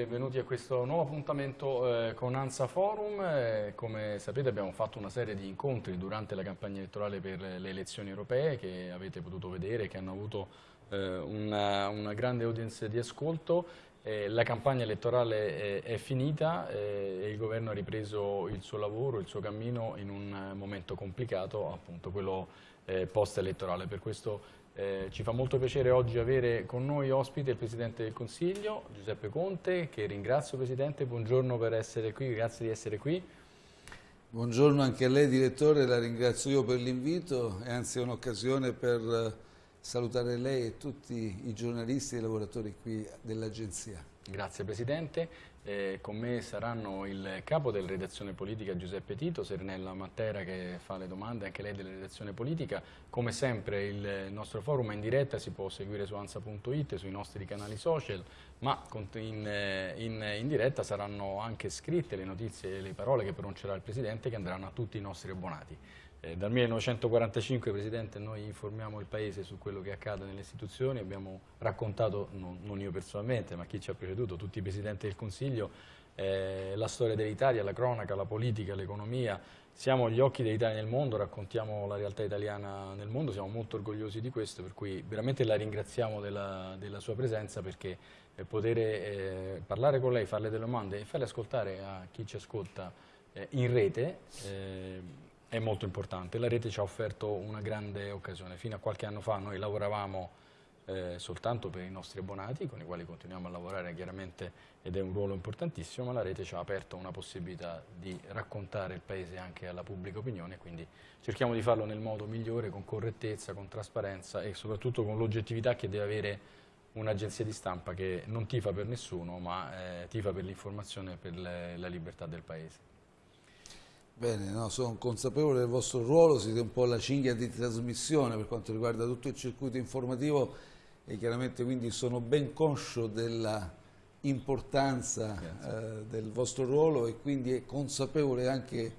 Benvenuti a questo nuovo appuntamento eh, con ANSA Forum. Eh, come sapete abbiamo fatto una serie di incontri durante la campagna elettorale per le elezioni europee che avete potuto vedere, che hanno avuto eh, una, una, grande audience di ascolto. la campagna elettorale è, è finita eh, e il governo ha ripreso il suo lavoro, il suo cammino in un momento complicato, appunto quello eh, post-elettorale. Per questo eh, ci fa molto piacere oggi avere con noi ospite il Presidente del Consiglio, Giuseppe Conte, che ringrazio Presidente, buongiorno per essere qui, grazie di essere qui. Buongiorno anche a lei Direttore, la ringrazio io per l'invito e anzi è un'occasione per eh, salutare lei e tutti i giornalisti e i lavoratori qui dell'Agenzia. Grazie Presidente. Eh, con me saranno il capo della redazione politica Giuseppe Tito, Sernella Mattera che fa le domande, anche lei della redazione politica. Come sempre il nostro forum è in diretta, si può seguire su ansa.it, sui nostri canali social, ma in, in, in, diretta saranno anche scritte le notizie e le parole che pronuncerà il Presidente che andranno a tutti i nostri abbonati. Eh, dal 1945, Presidente, noi informiamo il Paese su quello che accade nelle istituzioni, abbiamo raccontato, non, non io personalmente, ma chi ci ha preceduto, tutti i Presidenti del Consiglio, eh, la storia dell'Italia, la cronaca, la politica, l'economia, siamo gli occhi dell'Italia nel mondo, raccontiamo la realtà italiana nel mondo, siamo molto orgogliosi di questo, per cui veramente la ringraziamo della, della sua presenza perché eh, poter parlare con lei, farle delle domande e farle ascoltare a chi ci ascolta eh, in rete eh, è molto importante. La rete ci ha offerto una grande occasione. Fino a qualche anno fa noi lavoravamo eh, soltanto per i nostri abbonati, con i quali continuiamo a lavorare chiaramente ed è un ruolo importantissimo, ma la rete ci ha aperto una possibilità di raccontare il Paese anche alla pubblica opinione, quindi cerchiamo di farlo nel modo migliore, con correttezza, con trasparenza e soprattutto con l'oggettività che deve avere un'agenzia di stampa che non tifa per nessuno, ma eh, tifa per l'informazione e per le, la libertà del Paese. Bene, no, sono consapevole del vostro ruolo, siete un po' la cinghia di trasmissione per quanto riguarda tutto il circuito informativo e chiaramente quindi sono ben conscio della importanza eh, del vostro ruolo e quindi è consapevole anche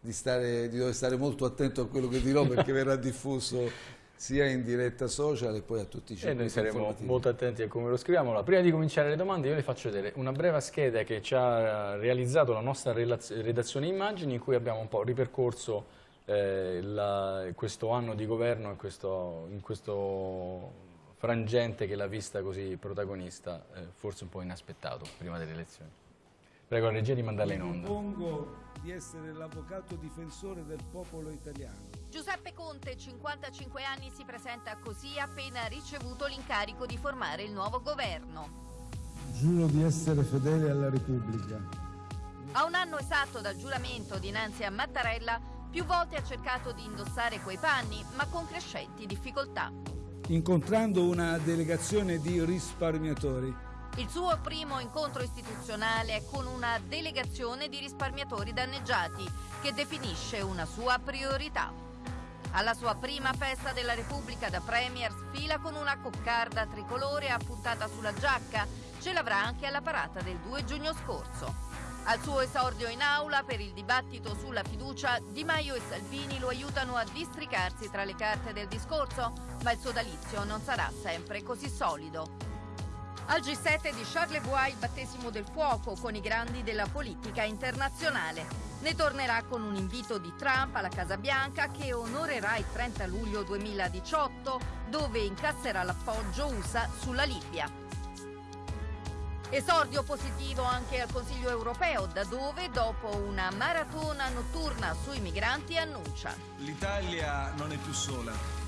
di, stare, di dover stare molto attento a quello che dirò perché verrà diffuso sia in diretta social e poi a tutti i circuiti E noi saremo molto attenti a come lo scriviamo. Allora, prima di cominciare le domande io le faccio vedere una breve scheda che ci ha realizzato la nostra redazione immagini in cui abbiamo un po' ripercorso eh, la, questo anno di governo in questo, in questo frangente che l'ha vista così protagonista, eh, forse un po' inaspettato prima delle elezioni. Prego la regia di mandarla in onda. Propongo di essere l'avvocato difensore del popolo italiano Giuseppe Conte, 55 anni, si presenta così appena ricevuto l'incarico di formare il nuovo governo. Giuro di essere fedele alla Repubblica. A un anno esatto dal giuramento dinanzi a Mattarella, più volte ha cercato di indossare quei panni, ma con crescenti difficoltà. Incontrando una delegazione di risparmiatori. Il suo primo incontro istituzionale è con una delegazione di risparmiatori danneggiati, che definisce una sua priorità. Alla sua prima festa della Repubblica da Premier sfila con una coccarda tricolore appuntata sulla giacca. Ce l'avrà anche alla parata del 2 giugno scorso. Al suo esordio in aula per il dibattito sulla fiducia, Di Maio e Salvini lo aiutano a districarsi tra le carte del discorso, ma il sodalizio non sarà sempre così solido. Al G7 di Charlevoix il battesimo del fuoco con i grandi della politica internazionale. Ne tornerà con un invito di Trump alla Casa Bianca che onorerà il 30 luglio 2018 dove incasserà l'appoggio USA sulla Libia. Esordio positivo anche al Consiglio europeo, da dove, dopo una maratona notturna sui migranti, annuncia. L'Italia non è più sola.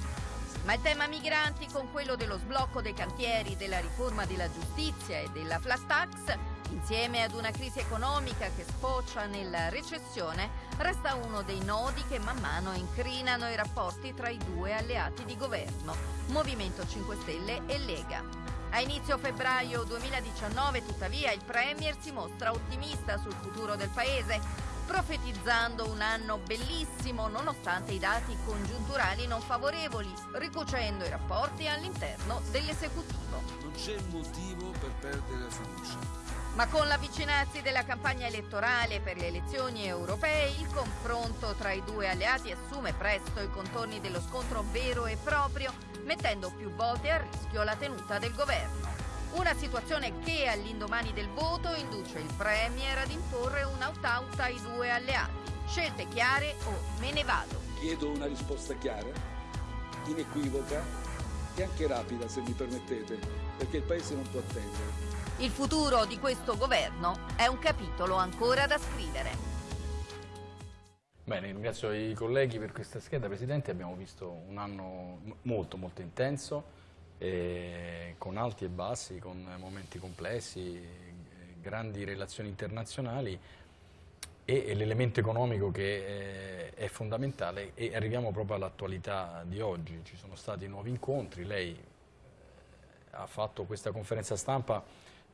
Ma il tema migranti, con quello dello sblocco dei cantieri, della riforma della giustizia e della flat tax, Insieme ad una crisi economica che sfocia nella recessione, resta uno dei nodi che man mano incrinano i rapporti tra i due alleati di governo, Movimento 5 Stelle e Lega. A inizio febbraio 2019, tuttavia, il Premier si mostra ottimista sul futuro del Paese, profetizzando un anno bellissimo nonostante i dati congiunturali non favorevoli, ricucendo i rapporti all'interno dell'esecutivo. Non c'è motivo per perdere la fiducia. Ma con l'avvicinarsi della campagna elettorale per le elezioni europee, il confronto tra i due alleati assume presto i contorni dello scontro vero e proprio, mettendo più volte a rischio la tenuta del governo. Una situazione che all'indomani del voto induce il Premier ad imporre un out-out ai due alleati. Scelte chiare o me ne vado. Chiedo una risposta chiara, inequivoca e anche rapida, se mi permettete, perché il Paese non può attendere. Il futuro di questo governo è un capitolo ancora da scrivere. Bene, ringrazio i colleghi per questa scheda. Presidente, abbiamo visto un anno molto molto intenso, eh, con alti e bassi, con momenti complessi, grandi relazioni internazionali e, e l'elemento economico che eh, è fondamentale e arriviamo proprio all'attualità di oggi. Ci sono stati nuovi incontri, lei eh, ha fatto questa conferenza stampa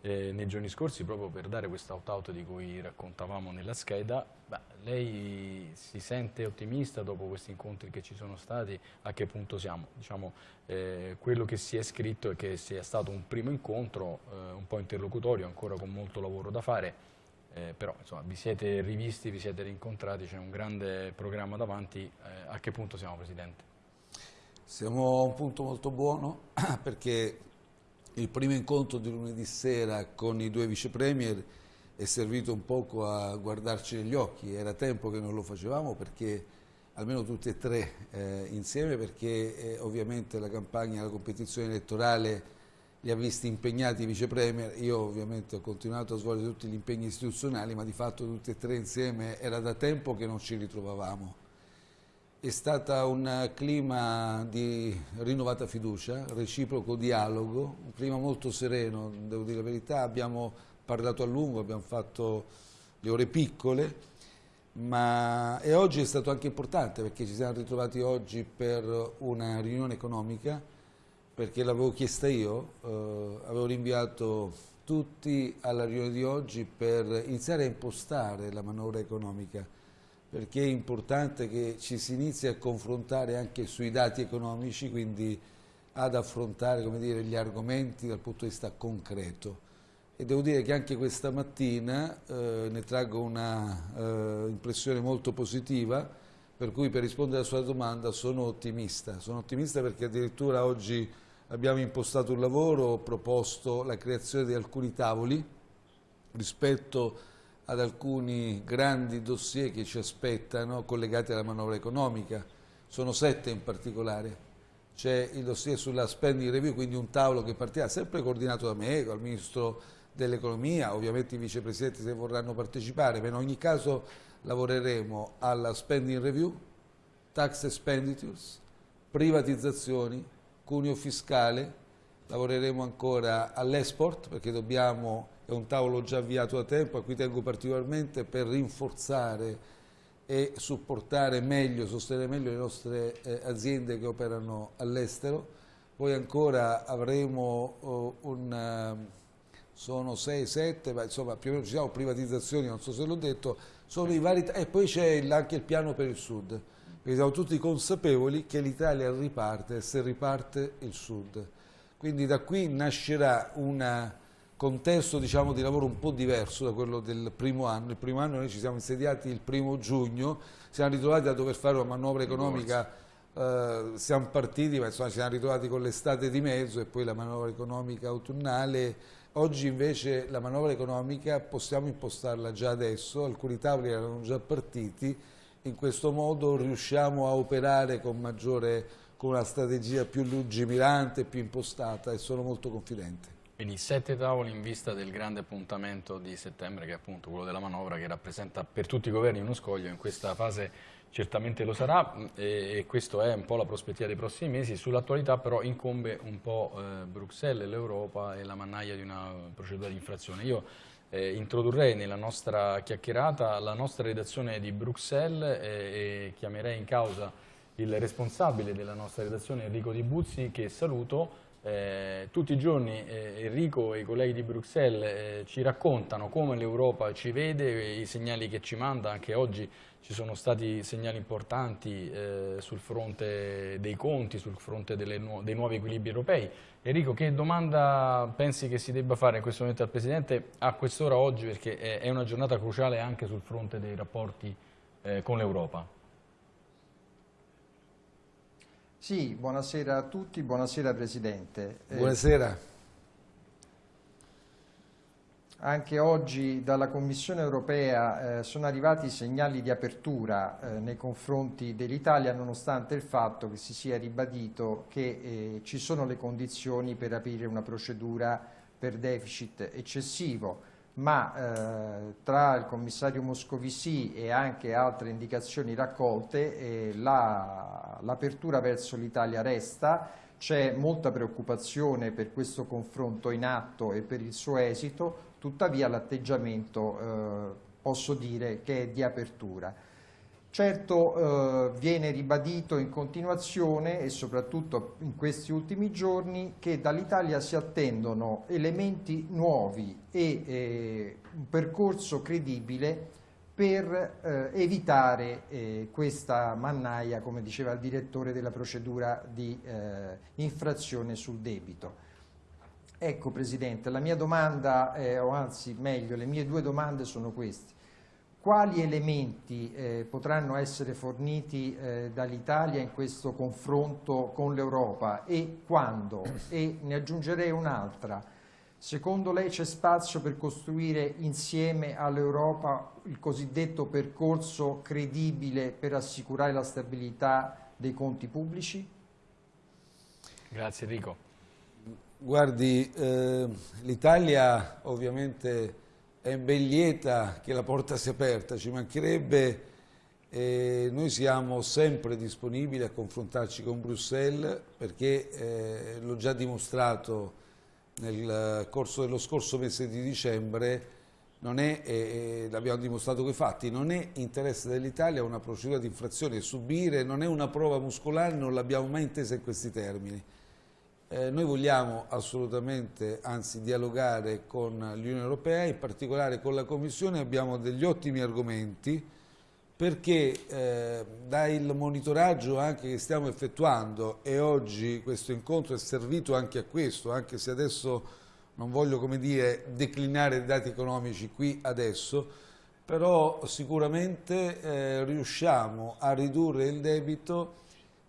eh, nei giorni scorsi proprio per dare questo out-out di cui raccontavamo nella scheda. Beh, lei si sente ottimista dopo questi incontri che ci sono stati? A che punto siamo? Diciamo, eh, quello che si è scritto è che sia stato un primo incontro, eh, un po' interlocutorio, ancora con molto lavoro da fare, eh, però insomma, vi siete rivisti, vi siete rincontrati, c'è un grande programma davanti. Eh, a che punto siamo Presidente? Siamo a un punto molto buono perché il primo incontro di lunedì sera con i due vice premier è servito un poco a guardarci negli occhi, era tempo che non lo facevamo perché almeno tutti e tre eh, insieme perché eh, ovviamente la campagna, la competizione elettorale li ha visti impegnati i vice premier, io ovviamente ho continuato a svolgere tutti gli impegni istituzionali ma di fatto tutti e tre insieme era da tempo che non ci ritrovavamo è stato un clima di rinnovata fiducia, reciproco dialogo, un clima molto sereno, devo dire la verità, abbiamo parlato a lungo, abbiamo fatto le ore piccole, ma e oggi è stato anche importante perché ci siamo ritrovati oggi per una riunione economica, perché l'avevo chiesta io, eh, avevo rinviato tutti alla riunione di oggi per iniziare a impostare la manovra economica perché è importante che ci si inizi a confrontare anche sui dati economici, quindi ad affrontare dire, gli argomenti dal punto di vista concreto. E devo dire che anche questa mattina eh, ne traggo una eh, impressione molto positiva, per cui per rispondere alla sua domanda sono ottimista. Sono ottimista perché addirittura oggi abbiamo impostato un lavoro, ho proposto la creazione di alcuni tavoli rispetto a ad alcuni grandi dossier che ci aspettano collegati alla manovra economica, sono sette in particolare. C'è il dossier sulla spending review, quindi un tavolo che partirà sempre coordinato da me, dal Ministro dell'Economia, ovviamente i vicepresidenti se vorranno partecipare, ma in ogni caso lavoreremo alla spending review, tax expenditures, privatizzazioni, cuneo fiscale, lavoreremo ancora all'export perché dobbiamo è un tavolo già avviato da tempo a cui tengo particolarmente per rinforzare e supportare meglio, sostenere meglio le nostre eh, aziende che operano all'estero. Poi ancora avremo oh, un, uh, sono 6, 7, ma insomma più o meno ci siamo privatizzazioni, non so se l'ho detto, sono i vari, e poi c'è anche il piano per il Sud, perché siamo tutti consapevoli che l'Italia riparte se riparte il Sud. Quindi da qui nascerà una contesto diciamo, di lavoro un po' diverso da quello del primo anno. Il primo anno noi ci siamo insediati il primo giugno, siamo ritrovati a dover fare una manovra economica, eh, siamo partiti, ma insomma ci siamo ritrovati con l'estate di mezzo e poi la manovra economica autunnale. Oggi invece la manovra economica possiamo impostarla già adesso, alcuni tavoli erano già partiti, in questo modo riusciamo a operare con maggiore con una strategia più lungimirante, più impostata e sono molto confidente. Quindi sette tavoli in vista del grande appuntamento di settembre che è appunto quello della manovra che rappresenta per tutti i governi uno scoglio, in questa fase certamente lo sarà e, e questo è un po' la prospettiva dei prossimi mesi, sull'attualità però incombe un po' eh, Bruxelles, l'Europa e la mannaia di una procedura di infrazione. Io eh, introdurrei nella nostra chiacchierata la nostra redazione di Bruxelles e, e chiamerei in causa il responsabile della nostra redazione Enrico Di Buzzi che saluto eh, tutti i giorni eh, Enrico e i colleghi di Bruxelles eh, ci raccontano come l'Europa ci vede, i segnali che ci manda, anche oggi ci sono stati segnali importanti eh, sul fronte dei conti, sul fronte nu dei nuovi equilibri europei. Enrico, che domanda pensi che si debba fare in questo momento al Presidente a quest'ora oggi, perché è una giornata cruciale anche sul fronte dei rapporti eh, con l'Europa? Sì, buonasera a tutti, buonasera Presidente. Eh, buonasera. anche oggi dalla Commissione europea eh, sono arrivati segnali di apertura eh, nei confronti dell'Italia nonostante il fatto che si sia ribadito che eh, ci sono le condizioni per aprire una procedura per deficit eccessivo ma eh, tra il commissario Moscovici e anche altre indicazioni raccolte eh, l'apertura la, verso l'Italia resta, c'è molta preoccupazione per questo confronto in atto e per il suo esito, tuttavia l'atteggiamento eh, posso dire che è di apertura. Certo eh, viene ribadito in continuazione e soprattutto in questi ultimi giorni che dall'Italia si attendono elementi nuovi e eh, un percorso credibile per eh, evitare eh, questa mannaia, come diceva il direttore della procedura di eh, infrazione sul debito. Ecco Presidente, la mia domanda, o anzi meglio, le mie due domande sono queste quali elementi eh, potranno essere forniti eh, dall'Italia in questo confronto con l'Europa e quando? E ne aggiungerei un'altra. Secondo lei c'è spazio per costruire insieme all'Europa il cosiddetto percorso credibile per assicurare la stabilità dei conti pubblici? Grazie Enrico. Guardi, eh, l'Italia ovviamente è ben lieta che la porta sia aperta, ci mancherebbe, eh, noi siamo sempre disponibili a confrontarci con Bruxelles perché eh, l'ho già dimostrato nel corso dello scorso mese di dicembre, non è, eh, l'abbiamo dimostrato con i fatti, non è interesse dell'Italia una procedura di infrazione, subire non è una prova muscolare, non l'abbiamo mai intesa in questi termini. Eh, noi vogliamo assolutamente, anzi, dialogare con l'Unione Europea, in particolare con la Commissione. Abbiamo degli ottimi argomenti perché eh, dal monitoraggio anche che stiamo effettuando e oggi questo incontro è servito anche a questo, anche se adesso non voglio come dire, declinare i dati economici qui adesso, però sicuramente eh, riusciamo a ridurre il debito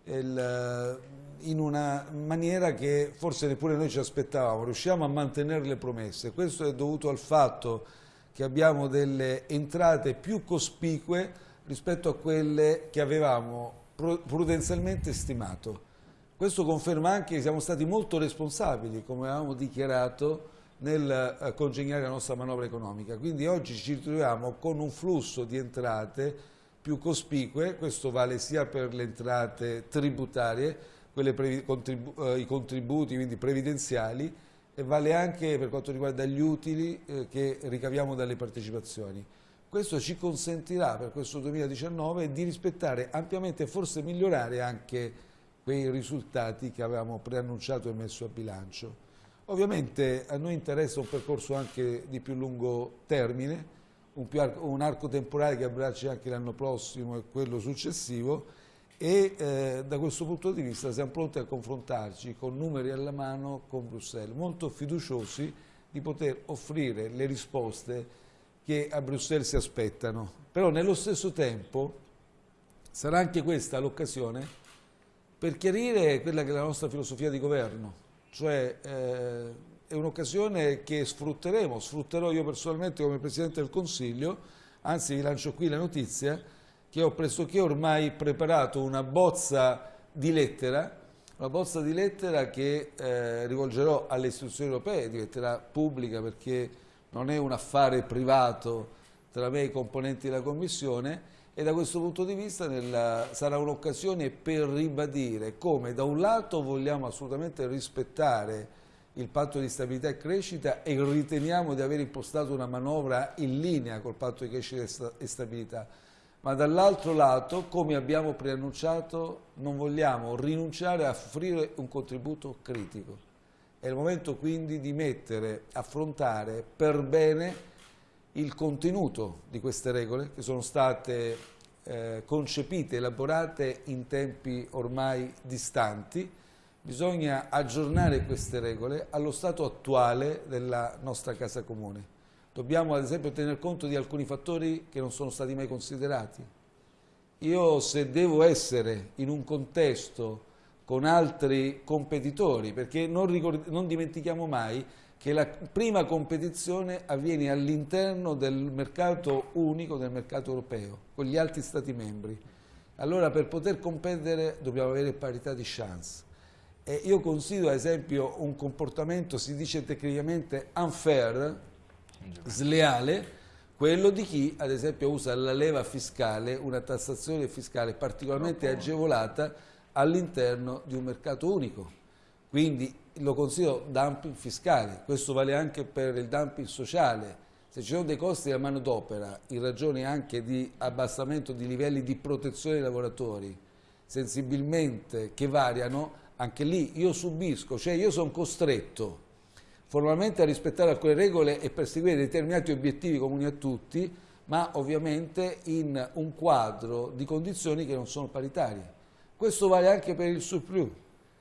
il, in una maniera che forse neppure noi ci aspettavamo, riusciamo a mantenere le promesse. Questo è dovuto al fatto che abbiamo delle entrate più cospicue rispetto a quelle che avevamo prudenzialmente stimato. Questo conferma anche che siamo stati molto responsabili, come avevamo dichiarato, nel eh, congegnare la nostra manovra economica. Quindi oggi ci troviamo con un flusso di entrate più cospicue, questo vale sia per le entrate tributarie, contribu eh, i contributi quindi previdenziali e vale anche per quanto riguarda gli utili eh, che ricaviamo dalle partecipazioni. Questo ci consentirà per questo 2019 di rispettare ampiamente e forse migliorare anche quei risultati che avevamo preannunciato e messo a bilancio. Ovviamente a noi interessa un percorso anche di più lungo termine, un, arco, un arco temporale che abbracci anche l'anno prossimo e quello successivo e eh, da questo punto di vista siamo pronti a confrontarci con numeri alla mano con Bruxelles, molto fiduciosi di poter offrire le risposte che a Bruxelles si aspettano. Però nello stesso tempo sarà anche questa l'occasione per chiarire quella che è la nostra filosofia di governo, cioè eh, è un'occasione che sfrutteremo, sfrutterò io personalmente come Presidente del Consiglio, anzi vi lancio qui la notizia, che ho pressoché ormai preparato una bozza di lettera, una bozza di lettera che eh, rivolgerò alle istituzioni europee, diventerà pubblica perché non è un affare privato tra me e i componenti della Commissione e da questo punto di vista nella, sarà un'occasione per ribadire come da un lato vogliamo assolutamente rispettare il patto di stabilità e crescita e riteniamo di aver impostato una manovra in linea col patto di crescita e stabilità, ma dall'altro lato, come abbiamo preannunciato, non vogliamo rinunciare a offrire un contributo critico. È il momento quindi di mettere, affrontare per bene il contenuto di queste regole che sono state eh, concepite, elaborate in tempi ormai distanti. Bisogna aggiornare queste regole allo stato attuale della nostra casa comune. Dobbiamo ad esempio tener conto di alcuni fattori che non sono stati mai considerati. Io se devo essere in un contesto con altri competitori, perché non, non dimentichiamo mai che la prima competizione avviene all'interno del mercato unico, del mercato europeo, con gli altri Stati membri. Allora per poter competere dobbiamo avere parità di chance. E io considero ad esempio un comportamento, si dice tecnicamente unfair, sleale, quello di chi ad esempio usa la leva fiscale, una tassazione fiscale particolarmente agevolata all'interno di un mercato unico. Quindi lo considero dumping fiscale, questo vale anche per il dumping sociale. Se ci sono dei costi della manodopera in ragione anche di abbassamento di livelli di protezione dei lavoratori sensibilmente che variano, anche lì io subisco, cioè io sono costretto formalmente a rispettare alcune regole e perseguire determinati obiettivi comuni a tutti, ma ovviamente in un quadro di condizioni che non sono paritarie. Questo vale anche per il surplus.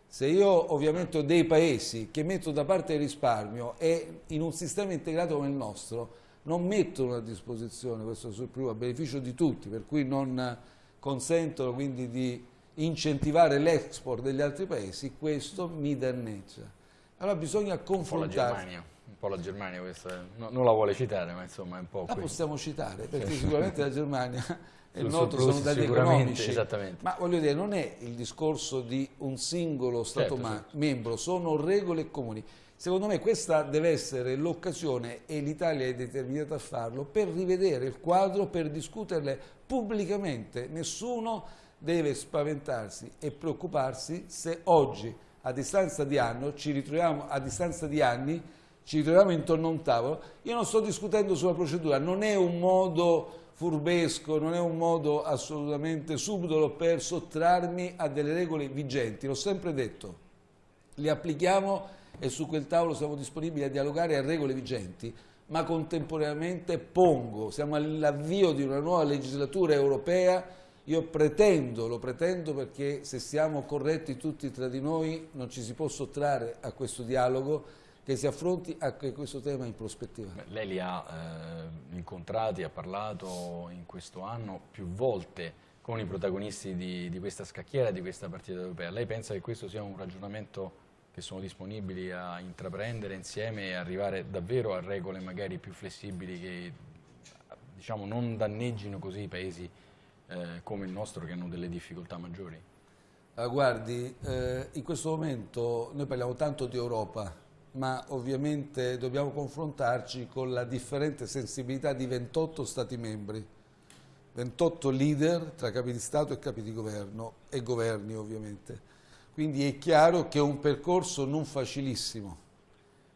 Se io ovviamente ho dei paesi che mettono da parte il risparmio e in un sistema integrato come il nostro non mettono a disposizione questo surplus a beneficio di tutti, per cui non consentono quindi di incentivare l'export degli altri paesi, questo mi danneggia. Allora bisogna confrontarsi. Un po' la Germania questa, no, non la vuole citare, ma insomma è un po' La qui. possiamo citare, perché sicuramente la Germania e il noto sono dati economici, ma voglio dire, non è il discorso di un singolo Stato certo, certo. membro, sono regole comuni. Secondo me questa deve essere l'occasione, e l'Italia è determinata a farlo, per rivedere il quadro, per discuterle pubblicamente. Nessuno deve spaventarsi e preoccuparsi se oggi a distanza di anno ci ritroviamo a distanza di anni ci ritroviamo intorno a un tavolo. Io non sto discutendo sulla procedura non è un modo furbesco non è un modo assolutamente subdolo per sottrarmi a delle regole vigenti l'ho sempre detto. Le applichiamo e su quel tavolo siamo disponibili a dialogare a regole vigenti ma contemporaneamente pongo siamo all'avvio di una nuova legislatura europea io pretendo, lo pretendo perché se siamo corretti tutti tra di noi non ci si può sottrarre a questo dialogo che si affronti anche questo tema in prospettiva. Beh, lei li ha eh, incontrati, ha parlato in questo anno più volte con i protagonisti di, di questa scacchiera, di questa partita europea. Lei pensa che questo sia un ragionamento che sono disponibili a intraprendere insieme e arrivare davvero a regole magari più flessibili che diciamo, non danneggino così i paesi eh, come il nostro che hanno delle difficoltà maggiori? Ah, guardi, eh, in questo momento noi parliamo tanto di Europa, ma ovviamente dobbiamo confrontarci con la differente sensibilità di 28 Stati membri, 28 leader tra capi di Stato e capi di governo e governi ovviamente. Quindi è chiaro che è un percorso non facilissimo,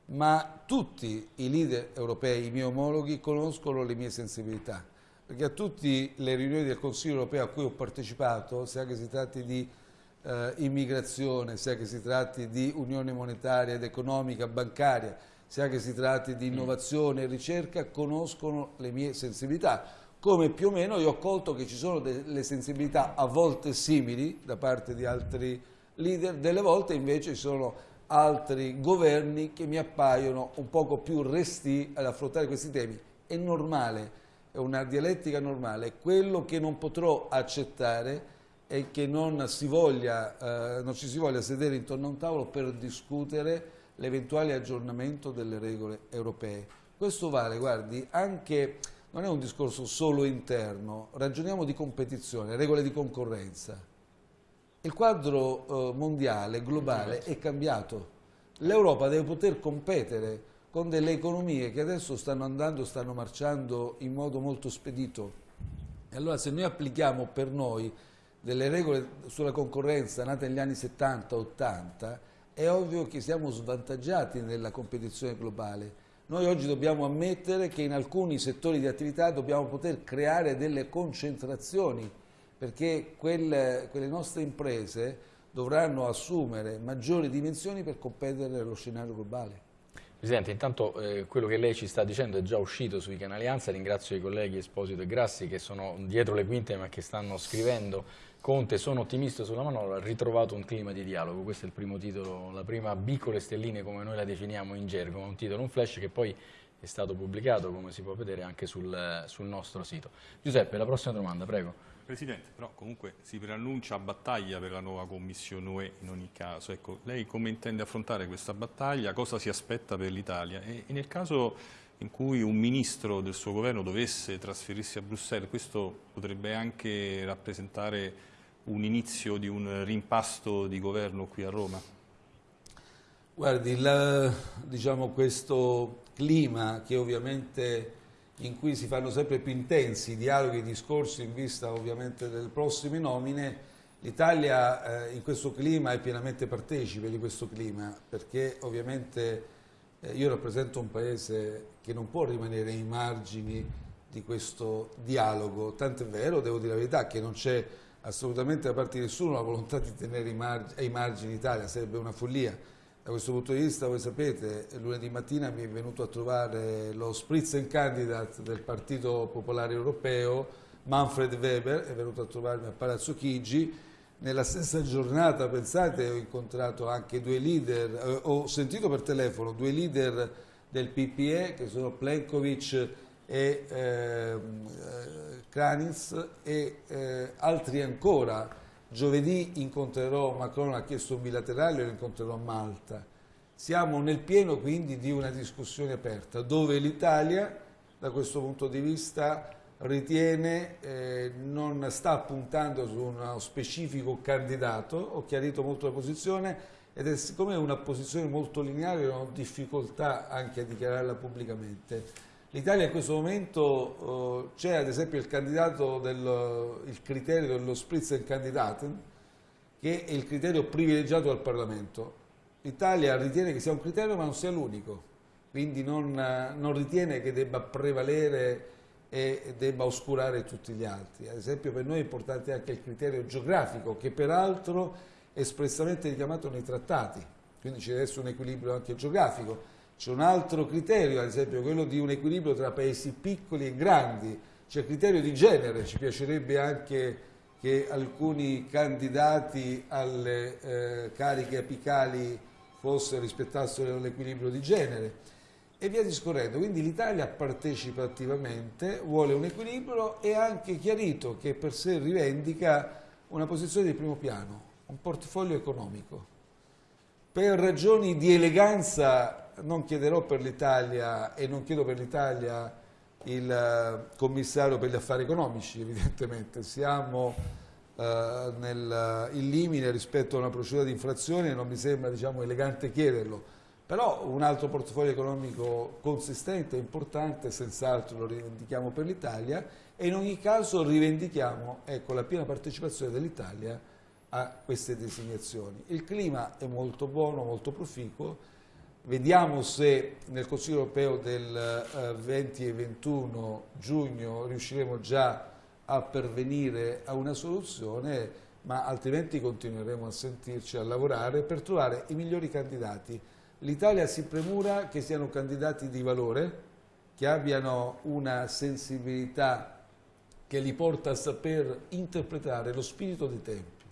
ma tutti i leader europei, i miei omologhi, conoscono le mie sensibilità perché a tutte le riunioni del Consiglio europeo a cui ho partecipato, sia che si tratti di eh, immigrazione, sia che si tratti di unione monetaria ed economica, bancaria, sia che si tratti di innovazione e ricerca, conoscono le mie sensibilità. Come più o meno io ho colto che ci sono delle sensibilità a volte simili da parte di altri leader, delle volte invece ci sono altri governi che mi appaiono un poco più resti ad affrontare questi temi. È normale una dialettica normale, quello che non potrò accettare è che non, voglia, eh, non ci si voglia sedere intorno a un tavolo per discutere l'eventuale aggiornamento delle regole europee. Questo vale, guardi, anche, non è un discorso solo interno, ragioniamo di competizione, regole di concorrenza. Il quadro eh, mondiale, globale, è cambiato. L'Europa deve poter competere con delle economie che adesso stanno andando, stanno marciando in modo molto spedito. E allora se noi applichiamo per noi delle regole sulla concorrenza nate negli anni 70-80, è ovvio che siamo svantaggiati nella competizione globale. Noi oggi dobbiamo ammettere che in alcuni settori di attività dobbiamo poter creare delle concentrazioni, perché quelle, quelle nostre imprese dovranno assumere maggiori dimensioni per competere nello scenario globale. Presidente, intanto eh, quello che lei ci sta dicendo è già uscito sui canali ANSA, ringrazio i colleghi Esposito e Grassi che sono dietro le quinte ma che stanno scrivendo Conte, sono ottimista sulla manovra, ha ritrovato un clima di dialogo, questo è il primo titolo, la prima B con le stelline come noi la definiamo in gergo, un titolo, un flash che poi è stato pubblicato, come si può vedere, anche sul, sul nostro sito. Giuseppe, la prossima domanda, prego. Presidente, però comunque si preannuncia battaglia per la nuova Commissione UE in ogni caso. Ecco, lei come intende affrontare questa battaglia? Cosa si aspetta per l'Italia? E, e nel caso in cui un ministro del suo governo dovesse trasferirsi a Bruxelles, questo potrebbe anche rappresentare un inizio di un rimpasto di governo qui a Roma? Guardi, la, diciamo, questo clima che ovviamente in cui si fanno sempre più intensi i dialoghi e i discorsi in vista ovviamente delle prossime nomine, l'Italia eh, in questo clima è pienamente partecipe di questo clima perché ovviamente eh, io rappresento un paese che non può rimanere ai margini di questo dialogo, tanto è vero, devo dire la verità, che non c'è assolutamente da parte di nessuno la volontà di tenere ai margini l'Italia, sarebbe una follia da questo punto di vista, voi sapete, lunedì mattina mi è venuto a trovare lo Spitzenkandidat del Partito Popolare Europeo, Manfred Weber, è venuto a trovarmi a Palazzo Chigi. Nella stessa giornata, pensate, ho incontrato anche due leader, eh, ho sentito per telefono due leader del PPE che sono Plenkovic e eh, Kranitz e eh, altri ancora Giovedì incontrerò Macron, ha chiesto un bilaterale, lo incontrerò a Malta. Siamo nel pieno quindi di una discussione aperta dove l'Italia da questo punto di vista ritiene, eh, non sta puntando su uno specifico candidato, ho chiarito molto la posizione ed è siccome è una posizione molto lineare ho difficoltà anche a dichiararla pubblicamente. L'Italia in questo momento eh, c'è ad esempio il candidato del il criterio dello Spitzenkandidaten che è il criterio privilegiato dal Parlamento. L'Italia ritiene che sia un criterio ma non sia l'unico, quindi non, non, ritiene che debba prevalere e debba oscurare tutti gli altri. Ad esempio per noi è importante anche il criterio geografico che peraltro è espressamente richiamato nei trattati, quindi ci deve essere un equilibrio anche geografico c'è un altro criterio, ad esempio quello di un equilibrio tra paesi piccoli e grandi, c'è il criterio di genere, ci piacerebbe anche che alcuni candidati alle eh, cariche apicali fosse, rispettassero l'equilibrio di genere e via discorrendo. Quindi l'Italia partecipa attivamente, vuole un equilibrio e ha anche chiarito che per sé rivendica una posizione di primo piano, un portafoglio economico. Per ragioni di eleganza non chiederò per l'Italia e non chiedo per l'Italia il eh, commissario per gli affari economici, evidentemente. Siamo eh, nel, in limite rispetto a una procedura di infrazione e non mi sembra diciamo, elegante chiederlo. Però un altro portafoglio economico consistente e importante, senz'altro lo rivendichiamo per l'Italia e in ogni caso rivendichiamo ecco, la piena partecipazione dell'Italia a queste designazioni. Il clima è molto buono, molto proficuo, Vediamo se nel Consiglio europeo del 20 eh, e 21 giugno riusciremo già a pervenire a una soluzione, ma altrimenti continueremo a sentirci a lavorare per trovare i migliori candidati. L'Italia si premura che siano candidati di valore, che abbiano una sensibilità che li porta a saper interpretare lo spirito dei tempi.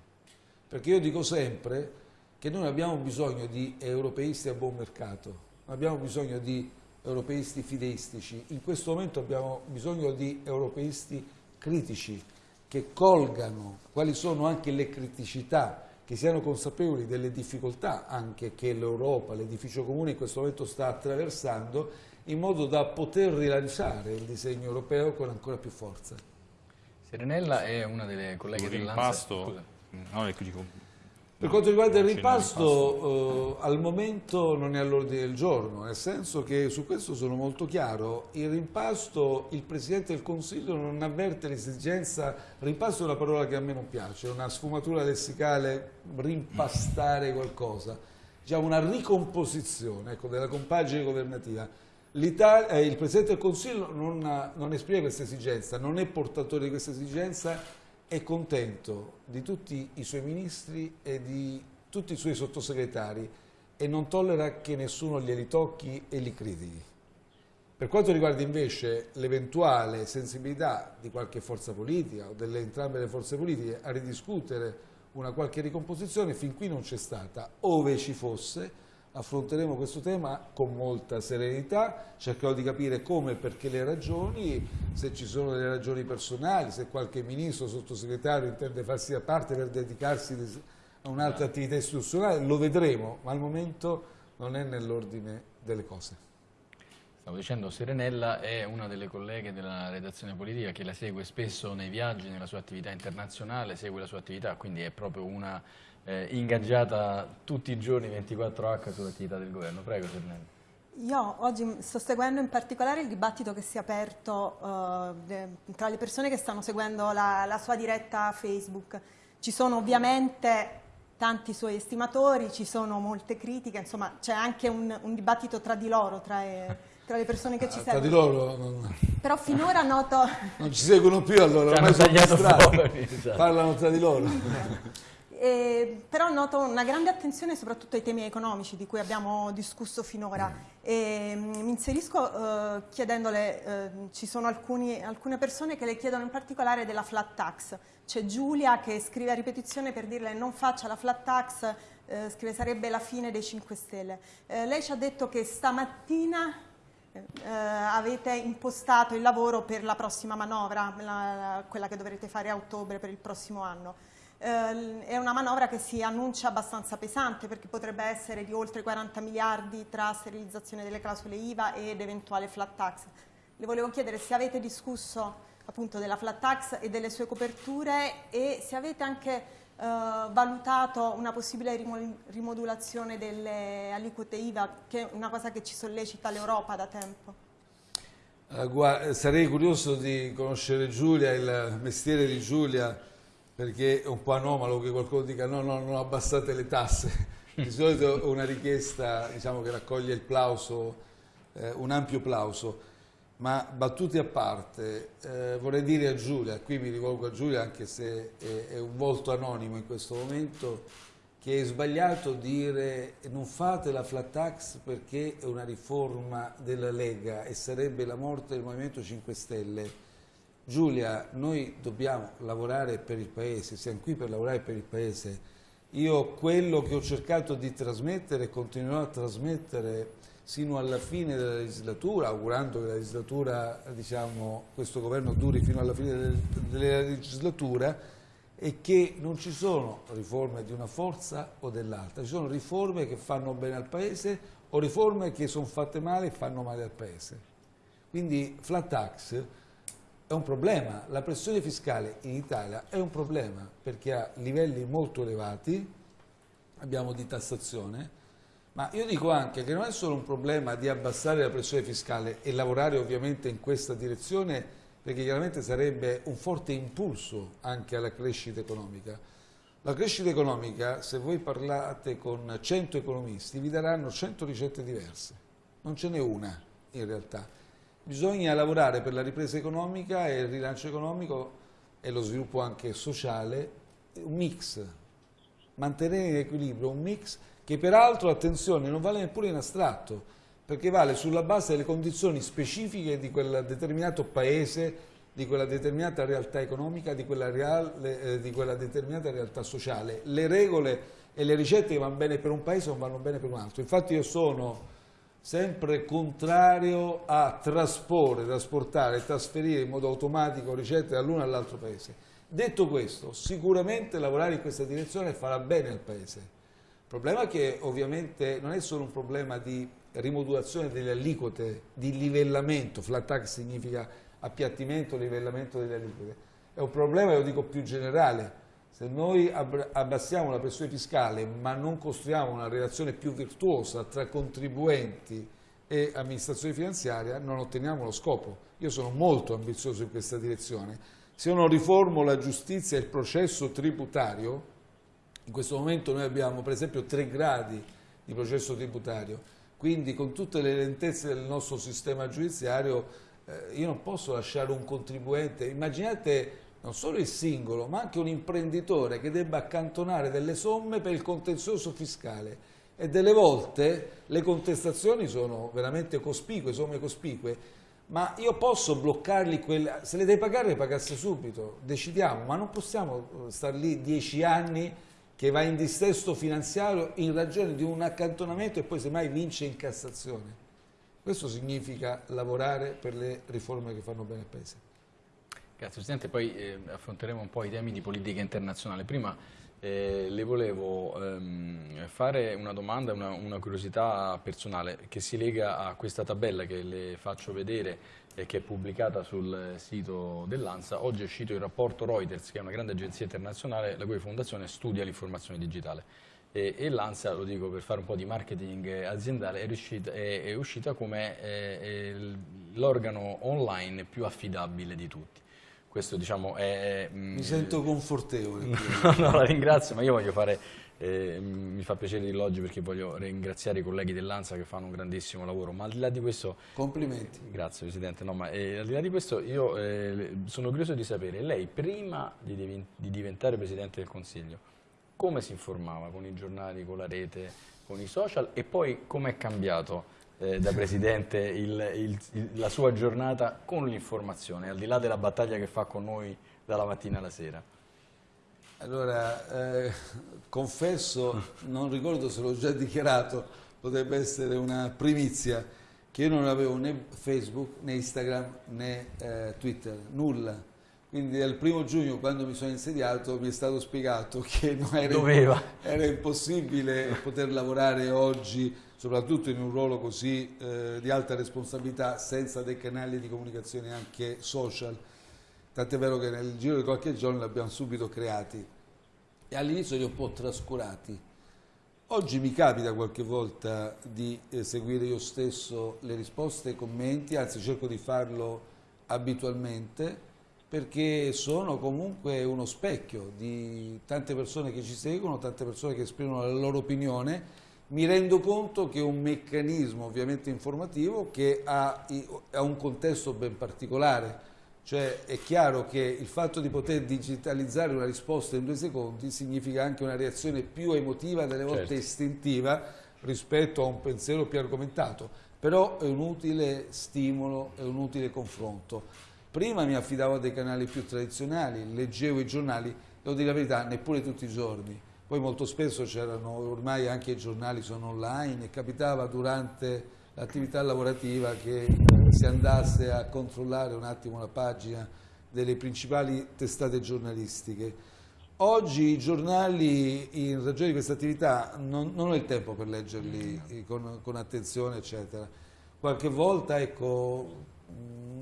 Perché io dico sempre che noi abbiamo bisogno di europeisti a buon mercato, non abbiamo bisogno di europeisti fideistici, in questo momento abbiamo bisogno di europeisti critici che colgano quali sono anche le criticità, che siano consapevoli delle difficoltà anche che l'Europa, l'edificio comune in questo momento sta attraversando, in modo da poter rilanciare il disegno europeo con ancora più forza. Serenella è una delle colleghe dell'Ansa. No, ecco, dico, per quanto riguarda il rimpasto, eh, al momento non è all'ordine del giorno, nel senso che su questo sono molto chiaro. Il rimpasto, il Presidente del Consiglio non avverte l'esigenza, rimpasto è una parola che a me non piace, è una sfumatura lessicale, rimpastare qualcosa, diciamo una ricomposizione ecco, della compagine governativa. Eh, il Presidente del Consiglio non, non esprime questa esigenza, non è portatore di questa esigenza è contento di tutti i suoi ministri e di tutti i suoi sottosegretari e non tollera che nessuno glieli tocchi e li critichi. Per quanto riguarda invece l'eventuale sensibilità di qualche forza politica o delle entrambe le forze politiche a ridiscutere una qualche ricomposizione, fin qui non c'è stata. Ove ci fosse, affronteremo questo tema con molta serenità, cercherò di capire come e perché le ragioni, se ci sono delle ragioni personali, se qualche ministro, sottosegretario intende farsi da parte per dedicarsi a un'altra attività istituzionale, lo vedremo, ma al momento non è nell'ordine delle cose. Stavo dicendo, Serenella è una delle colleghe della redazione politica che la segue spesso nei viaggi, nella sua attività internazionale, segue la sua attività, quindi è proprio una eh, ingaggiata tutti i giorni 24H sull'attività del governo. Prego Serenella. Io oggi sto seguendo in particolare il dibattito che si è aperto eh, tra le persone che stanno seguendo la, la sua diretta Facebook. Ci sono ovviamente tanti suoi estimatori, ci sono molte critiche, insomma c'è anche un, un, dibattito tra di loro, tra, tra le persone che ci ah, seguono. Tra di loro non... Però finora noto... Non ci seguono più allora, ormai sono distratti, esatto. parlano tra di loro. Eh, però noto una grande attenzione soprattutto ai temi economici di cui abbiamo discusso finora. E, mm, mi inserisco eh, chiedendole, eh, ci sono alcuni, alcune persone che le chiedono in particolare della flat tax. C'è Giulia che scrive a ripetizione per dirle non faccia la flat tax, eh, scrive sarebbe la fine dei 5 Stelle. Eh, lei ci ha detto che stamattina eh, avete impostato il lavoro per la prossima manovra, la, quella che dovrete fare a ottobre per il prossimo anno. Eh, è una manovra che si annuncia abbastanza pesante perché potrebbe essere di oltre 40 miliardi tra sterilizzazione delle clausole IVA ed eventuale flat tax. Le volevo chiedere se avete discusso appunto della flat tax e delle sue coperture e se avete anche eh, valutato una possibile rimodulazione delle aliquote IVA, che è una cosa che ci sollecita l'Europa da tempo. Uh, sarei curioso di conoscere Giulia, il mestiere di Giulia, perché è un po' anomalo che qualcuno dica no, no, non abbassate le tasse. Di solito è una richiesta diciamo, che raccoglie il plauso, eh, un ampio plauso. Ma battute a parte, eh, vorrei dire a Giulia, qui mi rivolgo a Giulia anche se è, è, un volto anonimo in questo momento, che è sbagliato dire non fate la flat tax perché è una riforma della Lega e sarebbe la morte del Movimento 5 Stelle. Giulia, noi dobbiamo lavorare per il Paese, siamo qui per lavorare per il Paese. Io quello che ho cercato di trasmettere e continuerò a trasmettere sino alla fine della legislatura, augurando che la legislatura, diciamo, questo governo duri fino alla fine della legislatura, e che non ci sono riforme di una forza o dell'altra, ci sono riforme che fanno bene al Paese o riforme che sono fatte male e fanno male al Paese. Quindi flat tax è un problema, la pressione fiscale in Italia è un problema perché ha livelli molto elevati, abbiamo di tassazione, ma io dico anche che non è solo un problema di abbassare la pressione fiscale e lavorare ovviamente in questa direzione perché chiaramente sarebbe un forte impulso anche alla crescita economica. La crescita economica, se voi parlate con 100 economisti, vi daranno 100 ricette diverse, non ce n'è una in realtà. Bisogna lavorare per la ripresa economica e il rilancio economico e lo sviluppo anche sociale, un mix, mantenere in equilibrio un mix che peraltro, attenzione, non vale neppure in astratto, perché vale sulla base delle condizioni specifiche di quel determinato paese, di quella determinata realtà economica, di quella, reale, eh, di quella determinata realtà sociale. Le regole e le ricette che vanno bene per un paese non vanno bene per un altro. Infatti io sono sempre contrario a trasporre, trasportare, trasferire in modo automatico ricette dall'uno all'altro paese. Detto questo, sicuramente lavorare in questa direzione farà bene al paese. Il problema è che ovviamente non è solo un problema di rimodulazione delle aliquote, di livellamento, flat tax significa appiattimento, livellamento delle aliquote, è un problema, lo dico più generale, se noi abbassiamo la pressione fiscale ma non costruiamo una relazione più virtuosa tra contribuenti e amministrazione finanziaria non otteniamo lo scopo. Io sono molto ambizioso in questa direzione. Se io non riformo la giustizia e il processo tributario, in questo momento noi abbiamo per esempio tre gradi di processo tributario, quindi con tutte le lentezze del nostro sistema giudiziario eh, io non posso lasciare un contribuente, immaginate non solo il singolo ma anche un imprenditore che debba accantonare delle somme per il contenzioso fiscale e delle volte le contestazioni sono veramente cospicue, somme cospicue, ma io posso bloccarli, quelle, se le devi pagare le pagasse subito, decidiamo, ma non possiamo stare lì dieci anni che va in distesto finanziario in ragione di un accantonamento e poi semmai vince in Cassazione. Questo significa lavorare per le riforme che fanno bene al Paese. Grazie Presidente, poi eh, affronteremo un po' i temi di politica internazionale. Prima eh, le volevo ehm, fare una domanda, una, una, curiosità personale che si lega a questa tabella che le faccio vedere e che è pubblicata sul sito dell'ANSA. Oggi è uscito il rapporto Reuters, che è una grande agenzia internazionale la cui fondazione studia l'informazione digitale e, e l'ANSA, lo dico per fare un po' di marketing aziendale, è, riuscita, è, è uscita come eh, l'organo online più affidabile di tutti. Questo diciamo è... Mm, mi sento confortevole. no, no, la ringrazio, ma io voglio fare... Eh, mi fa piacere dirlo oggi perché voglio ringraziare i colleghi dell'ANSA che fanno un grandissimo lavoro, ma al di là di questo... Complimenti. Grazie Presidente, no, ma eh, al di là di questo io eh, sono curioso di sapere, lei prima di, di diventare Presidente del Consiglio, come si informava con i giornali, con la rete, con i social e poi come è cambiato eh, da Presidente il, il, il, la sua giornata con l'informazione, al di là della battaglia che fa con noi dalla mattina alla sera? Allora, eh, confesso, non ricordo se l'ho già dichiarato, potrebbe essere una primizia, che io non avevo né Facebook, né Instagram, né eh, Twitter, nulla quindi dal primo giugno, quando mi sono insediato, mi è stato spiegato che era, era impossibile poter lavorare oggi, soprattutto in un ruolo così eh, di alta responsabilità, senza dei canali di comunicazione anche social. Tant'è vero che nel giro di qualche giorno li abbiamo subito creati e all'inizio li ho un po' trascurati. Oggi mi capita qualche volta di eh, seguire io stesso le risposte e i commenti, anzi cerco di farlo abitualmente, perché sono comunque uno specchio di tante persone che ci seguono, tante persone che esprimono la loro opinione, mi rendo conto che è un meccanismo ovviamente informativo che ha, ha un contesto ben particolare, cioè è chiaro che il fatto di poter digitalizzare una risposta in due secondi significa anche una reazione più emotiva, delle volte certo. istintiva, rispetto a un pensiero più argomentato, però è un utile stimolo, è un utile confronto. Prima mi affidavo a dei canali più tradizionali, leggevo i giornali, devo dire la verità, neppure tutti i giorni. Poi molto spesso c'erano, ormai anche i giornali sono online e capitava durante l'attività lavorativa che si andasse a controllare un attimo la pagina delle principali testate giornalistiche. Oggi i giornali, in ragione di questa attività, non, non ho il tempo per leggerli con, con attenzione, eccetera. Qualche volta, ecco,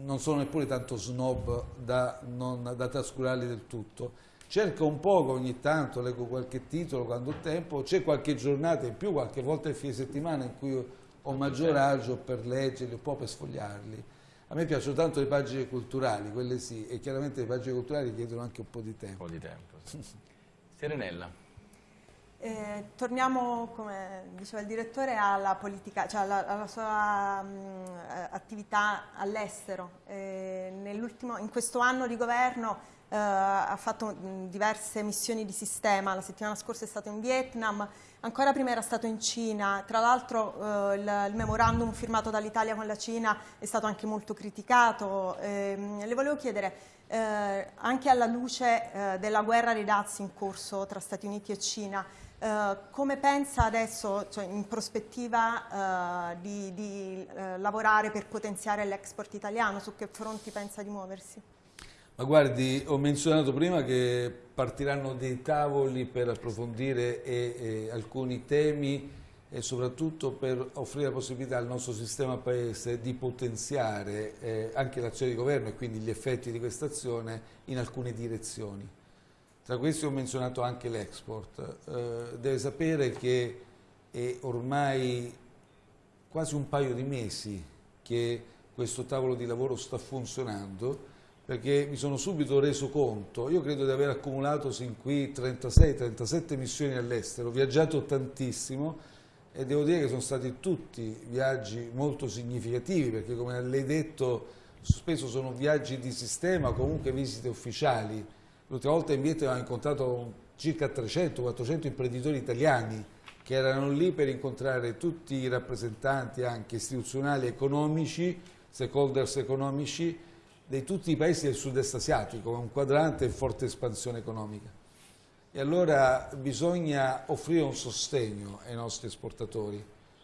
non sono neppure tanto snob da, non, da trascurarli del tutto. Cerco un poco ogni tanto, leggo qualche titolo quando ho tempo, c'è qualche giornata in più, qualche volta il fine settimana in cui ho maggior agio per leggerli, un po' per sfogliarli. A me piacciono tanto le pagine culturali, quelle sì, e chiaramente le pagine culturali chiedono anche un po' di tempo. Un po' di tempo, sì. Serenella. Eh, torniamo, come diceva il direttore, alla, politica, cioè alla, alla sua mh, attività all'estero. Eh, in questo anno di governo eh, ha fatto mh, diverse missioni di sistema, la settimana scorsa è stato in Vietnam, ancora prima era stato in Cina, tra l'altro eh, il, il, memorandum firmato dall'Italia con la Cina è stato anche molto criticato. Ehm, le volevo chiedere, eh, anche alla luce eh, della guerra dei dazi in corso tra Stati Uniti e Cina, Uh, come pensa adesso, cioè in prospettiva, uh, di, di uh, lavorare per potenziare l'export italiano? Su che fronti pensa di muoversi? Ma guardi, ho menzionato prima che partiranno dei tavoli per approfondire e, e alcuni temi e soprattutto per offrire la possibilità al nostro sistema paese di potenziare eh, anche l'azione di governo e quindi gli effetti di questa azione in alcune direzioni. Tra questi ho menzionato anche l'export. Eh, deve sapere che è ormai quasi un paio di mesi che questo tavolo di lavoro sta funzionando perché mi sono subito reso conto, io credo di aver accumulato sin qui 36-37 missioni all'estero, ho viaggiato tantissimo e devo dire che sono stati tutti viaggi molto significativi perché come lei detto spesso sono viaggi di sistema, comunque visite ufficiali, L'ultima volta in Vietnam ho incontrato circa 300-400 imprenditori italiani che erano lì per incontrare tutti i rappresentanti anche istituzionali economici, stakeholders economici di tutti i paesi del sud-est asiatico, un quadrante in forte espansione economica. e allora bisogna offrire un sostegno ai nostri esportatori.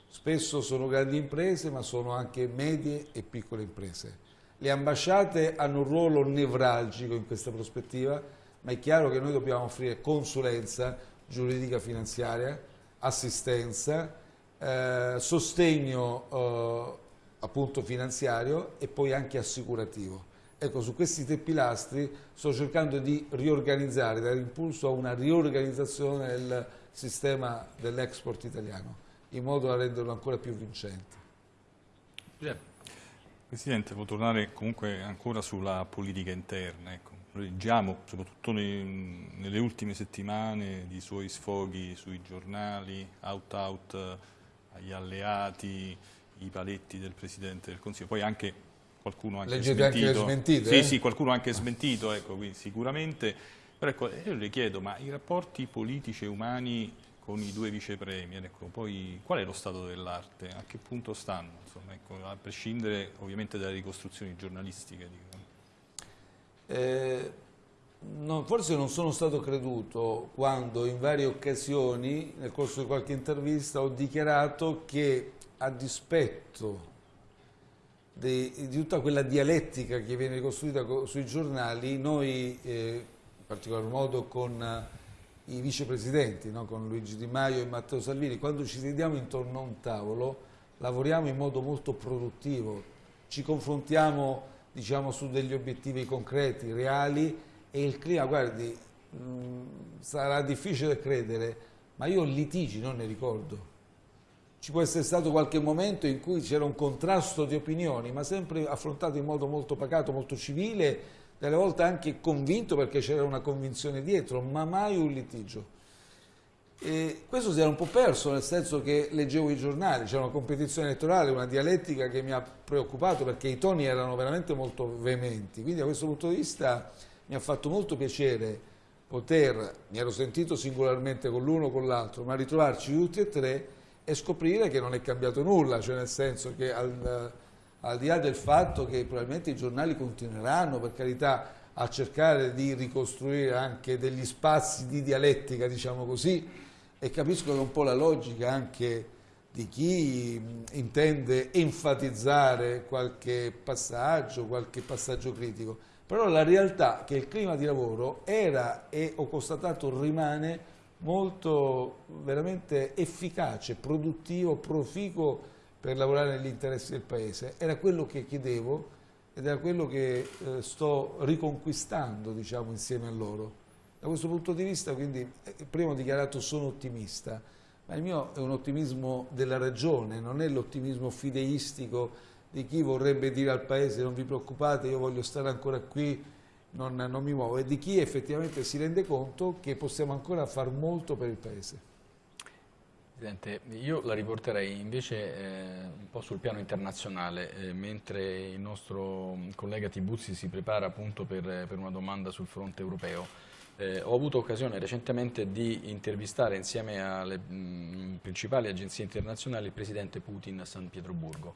Spesso sono grandi imprese ma sono anche medie e piccole imprese. Le ambasciate hanno un ruolo nevralgico in questa prospettiva, ma è chiaro che noi dobbiamo offrire consulenza giuridica finanziaria, assistenza, eh, sostegno eh, appunto finanziario e poi anche assicurativo. Ecco, su questi tre pilastri sto cercando di riorganizzare, dare impulso a una riorganizzazione del sistema dell'export italiano, in modo da renderlo ancora più vincente. Presidente, può tornare comunque ancora sulla politica interna. Ecco. Leggiamo, soprattutto nei, nelle ultime settimane, di suoi sfoghi sui giornali, out-out agli alleati, i paletti del Presidente del Consiglio, poi anche qualcuno anche Leggete smentito. anche le smentite? Sì, eh? sì, qualcuno anche smentito, ecco, quindi sicuramente. Però ecco, io le chiedo, ma i rapporti politici e umani con i due vice premier, ecco, poi qual è lo stato dell'arte? A che punto stanno? Insomma, ecco, a prescindere ovviamente dalle ricostruzioni giornalistiche. Eh, non, forse non sono stato creduto quando in varie occasioni, nel corso di qualche intervista, ho dichiarato che a dispetto di, di tutta quella dialettica che viene ricostruita sui giornali, noi, eh, in particolar modo con eh, i vicepresidenti, no? con Luigi Di Maio e Matteo Salvini, quando ci sediamo intorno a un tavolo, lavoriamo in modo molto produttivo, ci confrontiamo diciamo, su degli obiettivi concreti, reali e il clima, guardi, mh, sarà difficile credere, ma io litigi non ne ricordo. Ci può essere stato qualche momento in cui c'era un contrasto di opinioni, ma sempre affrontato in modo molto pacato, molto civile, delle volte anche convinto perché c'era una convinzione dietro, ma mai un litigio. E questo si era un po' perso, nel senso che leggevo i giornali, c'era una competizione elettorale, una dialettica che mi ha preoccupato perché i toni erano veramente molto veementi. Quindi da questo punto di vista mi ha fatto molto piacere poter, mi ero sentito singolarmente con l'uno o con l'altro, ma ritrovarci tutti e tre e scoprire che non è cambiato nulla, cioè nel senso che al, al di là del fatto che probabilmente i giornali continueranno, per carità, a cercare di ricostruire anche degli spazi di dialettica, diciamo così, e capisco che un po' la logica anche di chi intende enfatizzare qualche passaggio, qualche passaggio critico, però la realtà è che il clima di lavoro era e ho constatato rimane molto veramente efficace, produttivo, proficuo per lavorare negli interessi del Paese. Era quello che chiedevo ed era quello che eh, sto riconquistando diciamo, insieme a loro. Da questo punto di vista, quindi, eh, prima ho dichiarato sono ottimista, ma il mio è un ottimismo della ragione, non è l'ottimismo fideistico di chi vorrebbe dire al Paese non vi preoccupate, io voglio stare ancora qui, non, non mi muovo, e di chi effettivamente si rende conto che possiamo ancora far molto per il Paese. Presidente, io la riporterei invece eh, un po' sul piano internazionale, eh, mentre il nostro collega Tibuzzi si prepara appunto per, per una domanda sul fronte europeo. Eh, ho avuto occasione recentemente di intervistare insieme alle mh, principali agenzie internazionali il Presidente Putin a San Pietroburgo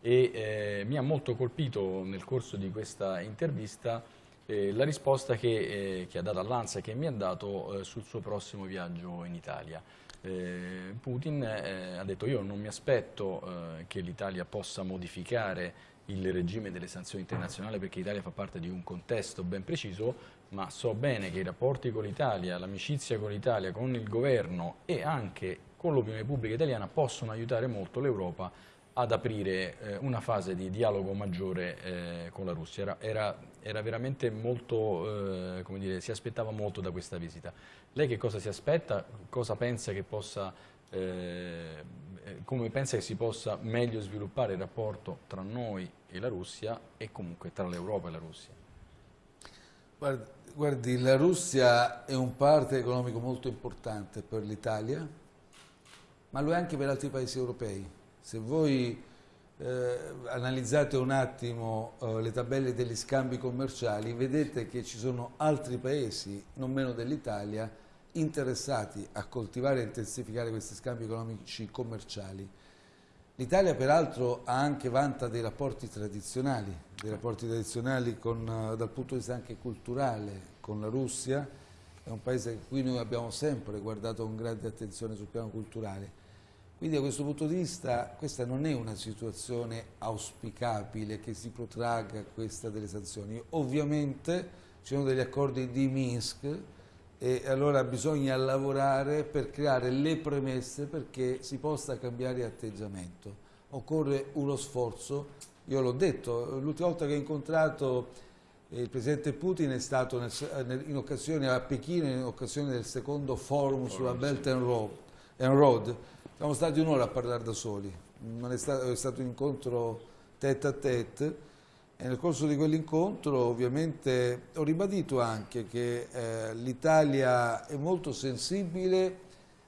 e eh, mi ha molto colpito nel corso di questa intervista eh, la risposta che, eh, che ha dato all'ANSA e che mi ha dato sul suo prossimo viaggio in Italia. Eh, Putin eh, ha detto io non mi aspetto eh, che l'Italia possa modificare il regime delle sanzioni internazionali perché l'Italia fa parte di un contesto ben preciso, ma so bene che i rapporti con l'Italia, l'amicizia con l'Italia, con il governo e anche con l'opinione pubblica italiana possono aiutare molto l'Europa ad aprire eh, una fase di dialogo maggiore eh, con la Russia. Era, era, era veramente molto, eh, come dire, si aspettava molto da questa visita. Lei che cosa si aspetta? Cosa pensa che possa, eh, come pensa che si possa meglio sviluppare il rapporto tra noi e la Russia e comunque tra l'Europa e la Russia? Guardi, guardi, la Russia è un parte economico molto importante per l'Italia, ma lo è anche per altri paesi europei se voi eh, analizzate un attimo eh, le tabelle degli scambi commerciali, vedete che ci sono altri paesi, non meno dell'Italia, interessati a coltivare e intensificare questi scambi economici commerciali. L'Italia peraltro ha anche vanta dei rapporti tradizionali, dei rapporti tradizionali con, dal punto di vista anche culturale con la Russia, è un paese a cui noi abbiamo sempre guardato con grande attenzione sul piano culturale. Quindi da questo punto di vista questa non è una situazione auspicabile che si protragga questa delle sanzioni. Ovviamente ci sono degli accordi di Minsk e allora bisogna lavorare per creare le premesse perché si possa cambiare atteggiamento. Occorre uno sforzo, io l'ho detto, l'ultima volta che ho incontrato il Presidente Putin è stato nel, in occasione a Pechino, in occasione del secondo forum sulla Belt and Road, and Road. Siamo stati un'ora a parlare da soli, è stato, è stato un incontro tête a tête e nel corso di quell'incontro ovviamente ho ribadito anche che eh, l'Italia è molto sensibile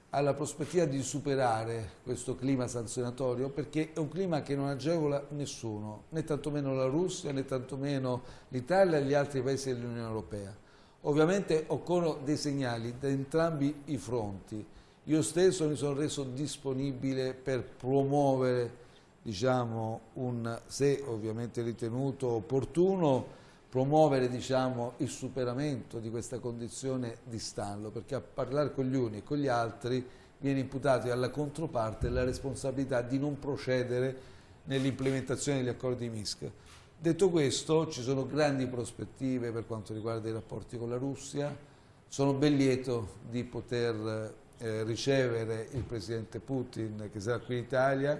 alla prospettiva di superare questo clima sanzionatorio perché è un clima che non agevola nessuno, né tantomeno la Russia, né tantomeno l'Italia e gli altri paesi dell'Unione Europea. Ovviamente occorrono dei segnali da entrambi i fronti. Io stesso mi sono reso disponibile per promuovere diciamo, un, se ovviamente ritenuto opportuno, promuovere diciamo, il superamento di questa condizione di stallo, perché a parlare con gli uni e con gli altri viene imputato alla controparte la responsabilità di non procedere nell'implementazione degli accordi di Minsk. Detto questo, ci sono grandi prospettive per quanto riguarda i rapporti con la Russia, sono ben lieto di poter eh, ricevere il Presidente Putin che sarà qui in Italia,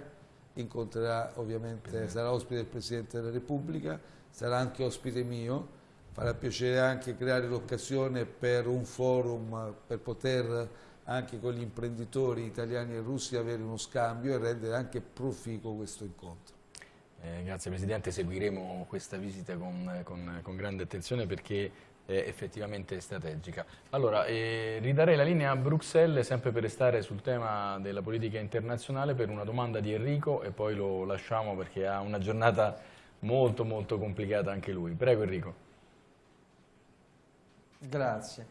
incontrerà ovviamente, sarà ospite del Presidente della Repubblica, sarà anche ospite mio, farà piacere anche creare l'occasione per un forum per poter anche con gli imprenditori italiani e russi avere uno scambio e rendere anche proficuo questo incontro. Eh, grazie Presidente, seguiremo questa visita con, con, con grande attenzione perché effettivamente strategica. Allora, eh, ridarei la linea a Bruxelles sempre per restare sul tema della politica internazionale per una domanda di Enrico e poi lo lasciamo perché ha una giornata molto molto complicata anche lui. Prego Enrico. Grazie.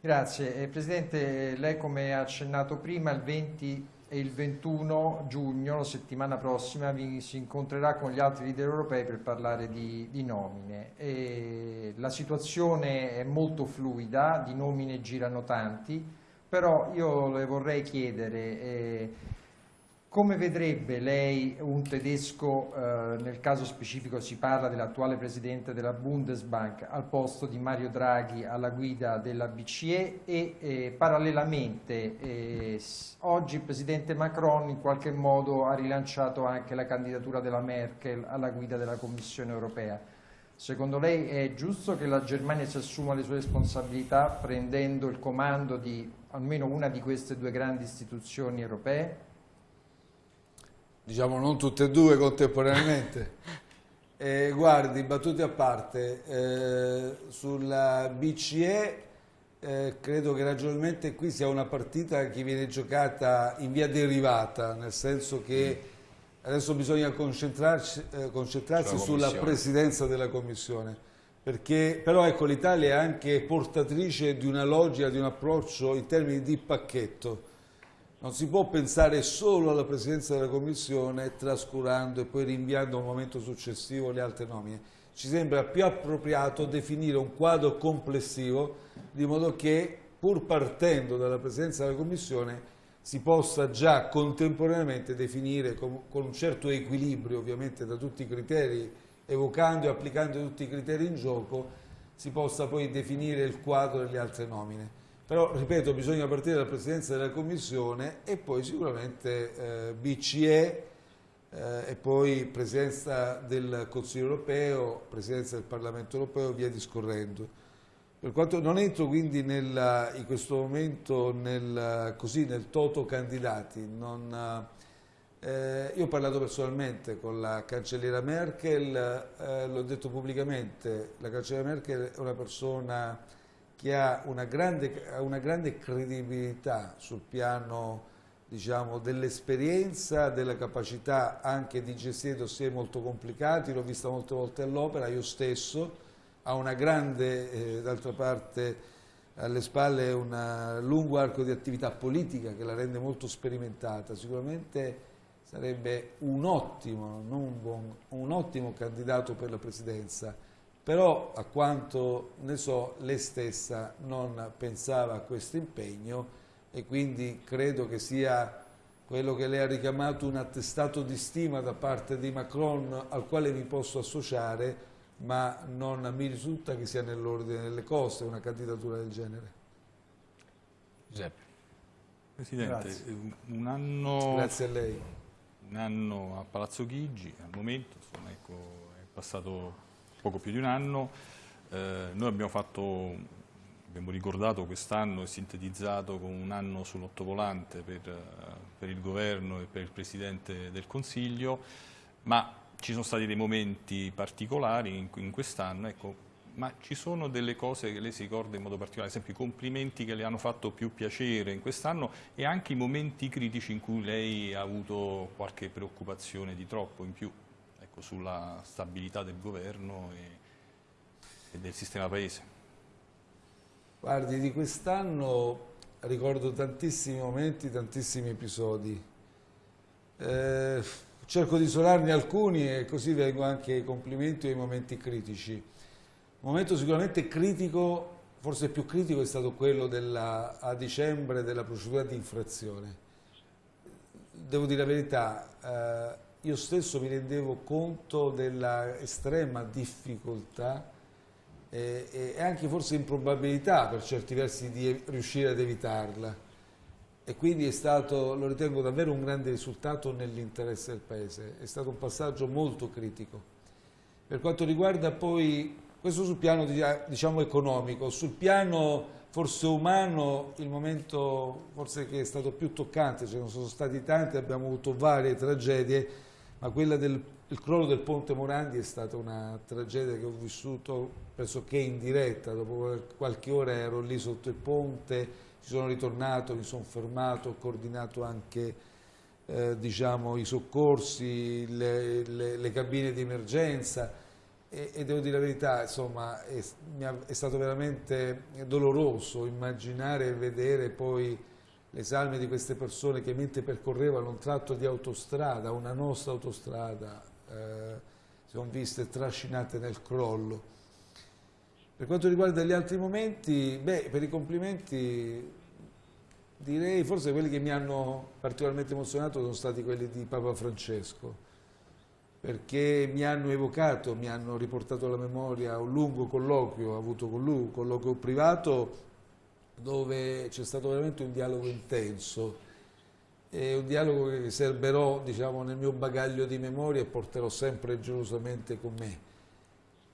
Grazie. Eh, Presidente, lei come ha accennato prima, il 20 e il 21 giugno, la settimana prossima, vi, si incontrerà con gli altri leader europei per parlare di, di nomine. E la situazione è molto fluida, di nomine girano tanti, però io le vorrei chiedere... Eh, come vedrebbe lei un tedesco, eh, nel caso specifico si parla dell'attuale presidente della Bundesbank, al posto di Mario Draghi alla guida della BCE e eh, parallelamente eh, oggi il presidente Macron in qualche modo ha rilanciato anche la candidatura della Merkel alla guida della Commissione europea. Secondo lei è giusto che la Germania si assuma le sue responsabilità prendendo il comando di almeno una di queste due grandi istituzioni europee? Diciamo non tutte e due contemporaneamente. Eh, guardi, battute a parte, eh, sulla BCE eh, credo che ragionalmente qui sia una partita che viene giocata in via derivata, nel senso che adesso bisogna concentrarsi, eh, concentrarsi sulla presidenza della Commissione. Perché, però ecco, l'Italia è anche portatrice di una logica, di un approccio in termini di pacchetto non si può pensare solo alla presidenza della Commissione trascurando e poi rinviando a un momento successivo le altre nomine. Ci sembra più appropriato definire un quadro complessivo di modo che pur partendo dalla presidenza della Commissione si possa già contemporaneamente definire con, un certo equilibrio ovviamente da tutti i criteri, evocando e applicando tutti i criteri in gioco, si possa poi definire il quadro delle altre nomine. Però, ripeto, bisogna partire dalla Presidenza della Commissione e poi sicuramente eh, BCE eh, e poi Presidenza del Consiglio europeo, Presidenza del Parlamento europeo, via discorrendo. Per quanto non entro quindi nella, in questo momento nel, così, nel toto candidati, non, eh, io ho parlato personalmente con la cancelliera Merkel, eh, l'ho detto pubblicamente, la cancelliera Merkel è una persona che ha una grande, una grande credibilità sul piano diciamo, dell'esperienza, della capacità anche di gestire dossier molto complicati, l'ho vista molte volte all'opera, io stesso, ha una grande, eh, d'altra parte alle spalle un lungo arco di attività politica che la rende molto sperimentata, sicuramente sarebbe un ottimo, un, buon, un ottimo candidato per la presidenza però a quanto ne so lei stessa non pensava a questo impegno e quindi credo che sia quello che lei ha richiamato un attestato di stima da parte di Macron al quale mi posso associare ma non mi risulta che sia nell'ordine delle cose una candidatura del genere. Giuseppe. Presidente, Grazie. un anno, Grazie a lei. un anno a Palazzo Chigi, al momento, insomma, ecco, è passato poco più di un anno, Eh, noi abbiamo fatto, abbiamo ricordato quest'anno e sintetizzato con un anno sull'ottovolante per, eh, per il governo e per il Presidente del Consiglio, ma ci sono stati dei momenti particolari in, in quest'anno, ecco, ma ci sono delle cose che lei si ricorda in modo particolare, ad esempio i complimenti che le hanno fatto più piacere in quest'anno e anche i momenti critici in cui lei ha avuto qualche preoccupazione di troppo in più ecco, sulla stabilità del governo e, e del sistema paese. Guardi, di quest'anno ricordo tantissimi momenti, tantissimi episodi. Eh, cerco di isolarne alcuni e così vengo anche ai complimenti e ai momenti critici. Un momento sicuramente critico, forse più critico, è stato quello della, a dicembre della procedura di infrazione. Devo dire la verità, eh, io stesso mi rendevo conto della estrema difficoltà e, e anche forse improbabilità per certi versi di riuscire ad evitarla e quindi è stato, lo ritengo davvero un grande risultato nell'interesse del Paese, è stato un passaggio molto critico. Per quanto riguarda poi, questo sul piano diciamo economico, sul piano forse umano il momento forse che è stato più toccante, ce ne sono stati tanti, abbiamo avuto varie tragedie, ma quella del crollo del ponte Morandi è stata una tragedia che ho vissuto pressoché in diretta, dopo qualche ora ero lì sotto il ponte, ci sono ritornato, mi sono fermato, ho coordinato anche eh, diciamo, i soccorsi, le, le, le cabine di emergenza. E, e, devo dire la verità, insomma, è, è stato veramente doloroso immaginare e vedere poi le salme di queste persone che mentre percorrevano un tratto di autostrada, una nostra autostrada, eh, sono viste trascinate nel crollo. Per quanto riguarda gli altri momenti, beh, per i complimenti direi forse quelli che mi hanno particolarmente emozionato sono stati quelli di Papa Francesco, perché mi hanno evocato, mi hanno riportato alla memoria un lungo colloquio avuto con lui, un colloquio privato dove c'è stato veramente un dialogo intenso è un dialogo che serberò diciamo, nel mio bagaglio di memoria e porterò sempre gelosamente con me.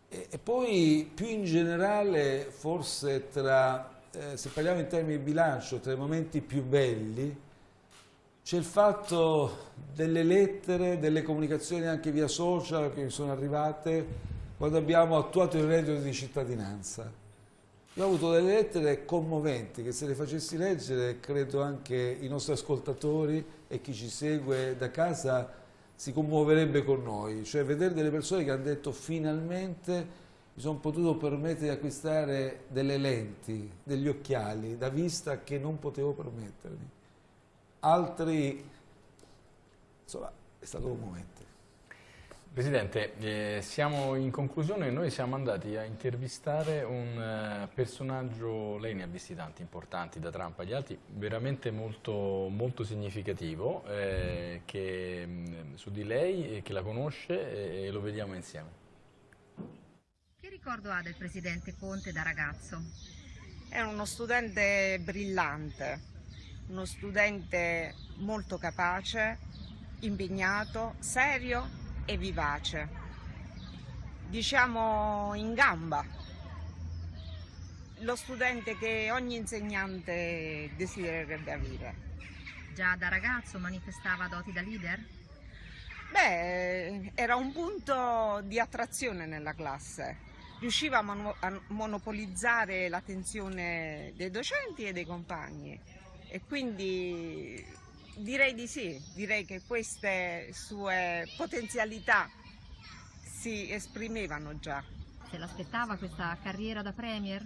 E, e poi più in generale, forse tra, eh, se parliamo in termini di bilancio, tra i momenti più belli, c'è il fatto delle lettere, delle comunicazioni anche via social che mi sono arrivate quando abbiamo attuato il reddito di cittadinanza io ho avuto delle lettere commoventi che se le facessi leggere credo anche i nostri ascoltatori e chi ci segue da casa si commuoverebbe con noi, cioè vedere delle persone che hanno detto finalmente mi sono potuto permettere di acquistare delle lenti, degli occhiali da vista che non potevo permettermi. Altri, insomma, è stato un momento. Presidente, eh, siamo in conclusione, noi siamo andati a intervistare un uh, personaggio, lei ne ha visti tanti importanti, da Trump agli altri, veramente molto, molto significativo, eh, che, mh, su di lei, che la conosce e, e lo vediamo insieme. Che ricordo ha del Presidente Conte da ragazzo? È uno studente brillante, uno studente molto capace, impegnato, serio e vivace, diciamo in gamba, lo studente che ogni insegnante desidererebbe avere. Già da ragazzo manifestava doti da leader? Beh, era un punto di attrazione nella classe, riusciva a, mono a monopolizzare l'attenzione dei docenti e dei compagni e quindi Direi di sì, direi che queste sue potenzialità si esprimevano già. Se l'aspettava questa carriera da Premier?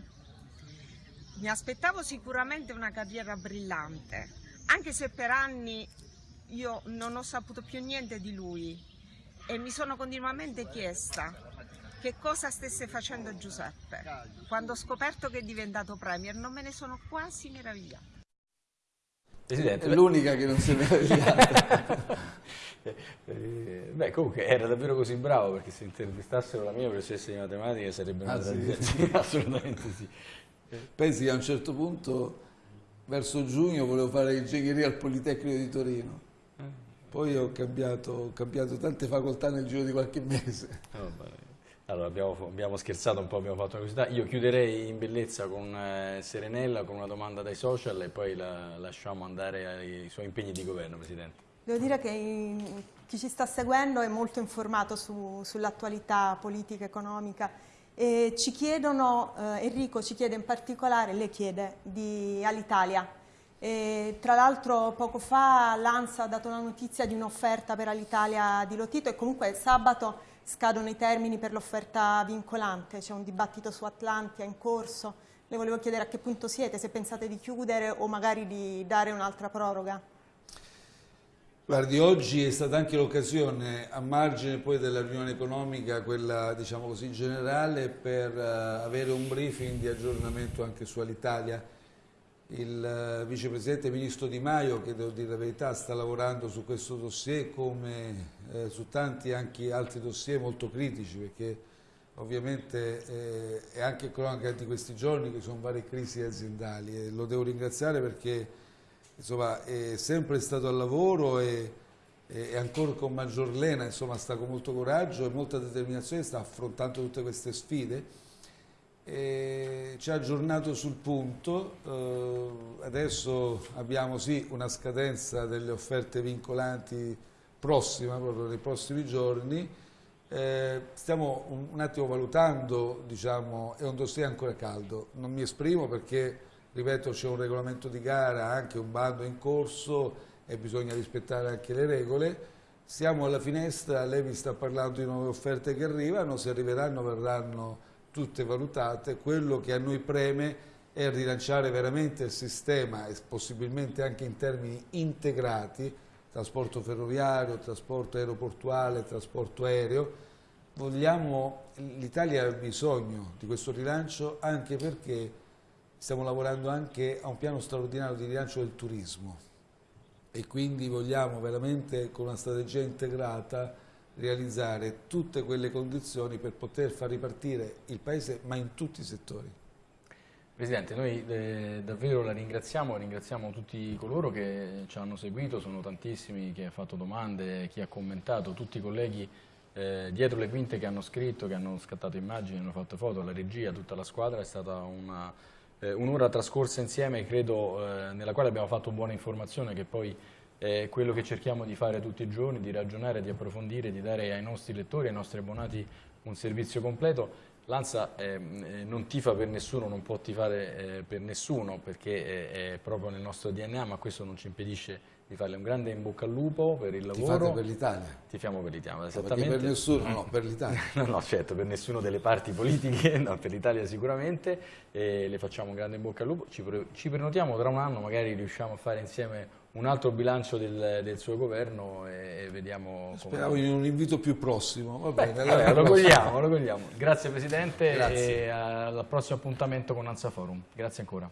Mi aspettavo sicuramente una carriera brillante, anche se per anni io non ho saputo più niente di lui e mi sono continuamente chiesta che cosa stesse facendo Giuseppe. Quando ho scoperto che è diventato Premier non me ne sono quasi meravigliata. Presidente, è l'unica che non si è meravigliata. Eh, beh, comunque era davvero così bravo perché se intervistassero la mia professoressa di matematica sarebbe una ah, sì? assolutamente sì. Pensi che a un certo punto, verso giugno, volevo fare ingegneria al Politecnico di Torino. Eh. Poi ho cambiato, ho cambiato, tante facoltà nel giro di qualche mese. Oh, allora, abbiamo, abbiamo, scherzato un po', abbiamo fatto una curiosità. Io chiuderei in bellezza con eh, Serenella, con una domanda dai social e poi la lasciamo andare ai suoi impegni di governo, Presidente. Devo dire che chi ci sta seguendo è molto informato su, sull'attualità politica, economica e ci chiedono, eh, Enrico ci chiede in particolare, le chiede, di Alitalia. E, tra l'altro poco fa l'ANSA ha dato la notizia di un'offerta per Alitalia di Lotito e comunque sabato scadono i termini per l'offerta vincolante, c'è un dibattito su Atlantia in corso. Le volevo chiedere a che punto siete, se pensate di chiudere o magari di dare un'altra proroga. Guardi, oggi è stata anche l'occasione, a margine poi della riunione economica, quella diciamo così generale, per uh, avere un briefing di aggiornamento anche su Alitalia. Il uh, vicepresidente ministro Di Maio, che devo dire la verità, sta lavorando su questo dossier come eh, su tanti anche altri dossier molto critici, perché ovviamente eh, è anche cronaca di questi giorni che sono varie crisi aziendali e lo devo ringraziare perché insomma, è sempre stato al lavoro e, e ancora con maggior lena, insomma, sta con molto coraggio e molta determinazione, sta affrontando tutte queste sfide. E ci ha aggiornato sul punto, eh, adesso abbiamo sì una scadenza delle offerte vincolanti prossima, proprio nei prossimi giorni, eh, stiamo un, un, attimo valutando, diciamo, è un dossier ancora caldo, non mi esprimo perché ripeto c'è un regolamento di gara, anche un bando in corso e bisogna rispettare anche le regole. Siamo alla finestra, lei vi sta parlando di nuove offerte che arrivano, se arriveranno verranno tutte valutate. Quello che a noi preme è rilanciare veramente il sistema e possibilmente anche in termini integrati, trasporto ferroviario, trasporto aeroportuale, trasporto aereo. L'Italia ha bisogno di questo rilancio anche perché stiamo lavorando anche a un piano straordinario di rilancio del turismo e quindi vogliamo veramente con una strategia integrata realizzare tutte quelle condizioni per poter far ripartire il Paese ma in tutti i settori. Presidente, noi eh, davvero la ringraziamo, ringraziamo tutti coloro che ci hanno seguito, sono tantissimi chi ha fatto domande, chi ha commentato, tutti i colleghi eh, dietro le quinte che hanno scritto, che hanno scattato immagini, hanno fatto foto, la regia, tutta la squadra, è stata eh, un'ora trascorsa insieme, credo, eh, nella quale abbiamo fatto buona informazione, che poi è quello che cerchiamo di fare tutti i giorni, di ragionare, di approfondire, di dare ai nostri lettori, ai nostri abbonati un servizio completo. L'ANSA eh, non tifa per nessuno, non può tifare eh, per nessuno perché è, è proprio nel nostro DNA, ma questo non ci impedisce di farle un grande in bocca al lupo per il lavoro. Tifate per l'Italia? Tifiamo per l'Italia, esattamente. per nessuno, no, per l'Italia. no, no, certo, per nessuno delle parti politiche, no, per l'Italia sicuramente, e le facciamo un grande in bocca al lupo. Ci, ci, prenotiamo tra un anno, magari riusciamo a fare insieme un altro bilancio del, del suo governo e, e vediamo... Speravo in un invito più prossimo. Va bene, eh, allora, lo cogliamo, lo cogliamo. Grazie Presidente Grazie. e al prossimo appuntamento con Anza Forum. Grazie ancora.